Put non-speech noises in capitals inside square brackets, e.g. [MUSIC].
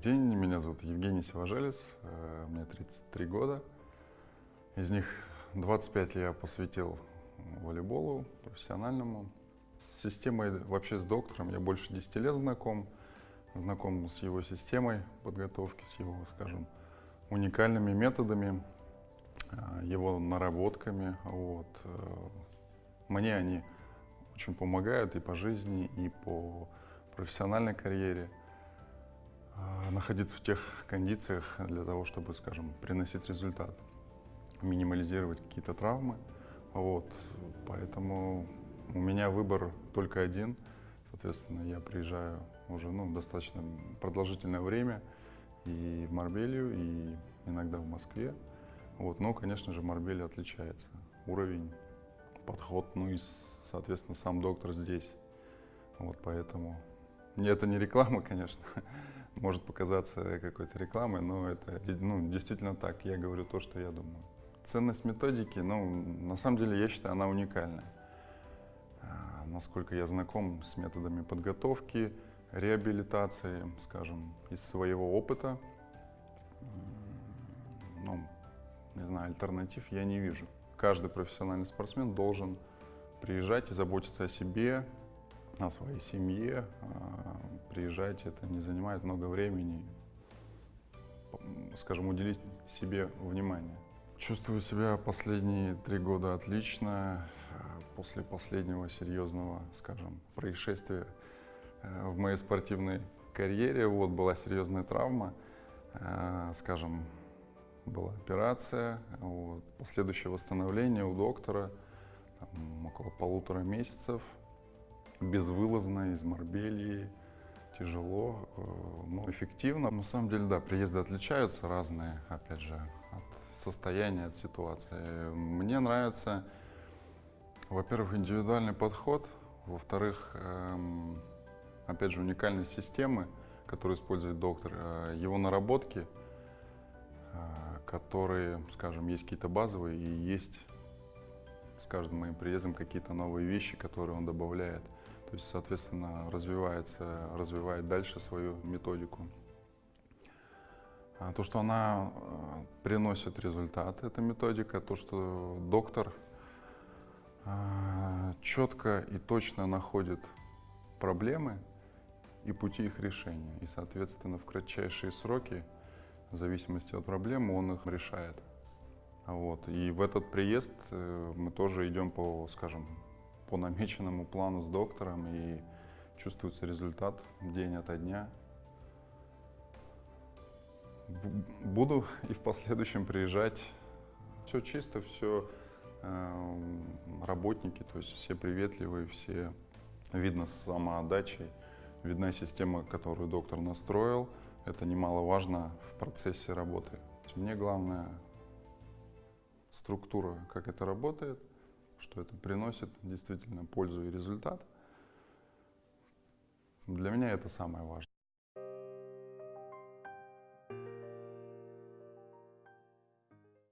день, меня зовут Евгений Севажелис, э, мне 33 года. Из них 25 я посвятил волейболу профессиональному. С системой, вообще с доктором я больше 10 лет знаком. Знаком с его системой подготовки, с его, скажем, уникальными методами, э, его наработками. Вот. Э, мне они очень помогают и по жизни, и по профессиональной карьере находиться в тех кондициях для того, чтобы, скажем, приносить результат, минимализировать какие-то травмы. Вот, поэтому у меня выбор только один. Соответственно, я приезжаю уже ну, достаточно продолжительное время и в Марбелью, и иногда в Москве. Вот, но, конечно же, Марбелья отличается. Уровень, подход, ну и, соответственно, сам доктор здесь. Вот поэтому это не реклама, [LAUGHS] конечно, может показаться какой-то рекламой, но это ну, действительно так. Я говорю то, что я думаю. Ценность методики, ну, на самом деле, я считаю, она уникальная. А, насколько я знаком с методами подготовки, реабилитации, скажем, из своего опыта, ну, не знаю, альтернатив я не вижу. Каждый профессиональный спортсмен должен приезжать и заботиться о себе, о своей семье, а, приезжать, это не занимает много времени, скажем, уделить себе внимание. Чувствую себя последние три года отлично. После последнего серьезного, скажем, происшествия э, в моей спортивной карьере, вот была серьезная травма, скажем, была операция, вот, последующее восстановление у доктора, там, около полутора месяцев, безвылазно из Марбелии, тяжело, э, но эффективно. На самом деле, да, приезды отличаются разные, опять же, от состояния, от ситуации. Мне нравится, во-первых, индивидуальный подход, во-вторых, эм, опять же, уникальные системы, которые использует доктор, э, его наработки, э, которые, скажем, есть какие-то базовые и есть с каждым моим приездом какие-то новые вещи, которые он добавляет. То есть, соответственно, развивается, развивает дальше свою методику. А то, что она э, приносит результат, эта методика, то, что доктор э, четко и точно находит проблемы и пути их решения. И, соответственно, в кратчайшие сроки, в зависимости от проблемы, он их решает. Вот. И в этот приезд э, мы тоже идем по, скажем, по намеченному плану с доктором, и чувствуется результат день ото дня. Буду и в последующем приезжать. Все чисто, все э, работники, то есть все приветливые, все видно с самоотдачей, видна система, которую доктор настроил. Это немаловажно в процессе работы. Мне главное структура, как это работает – что это приносит действительно пользу и результат. Для меня это самое важное.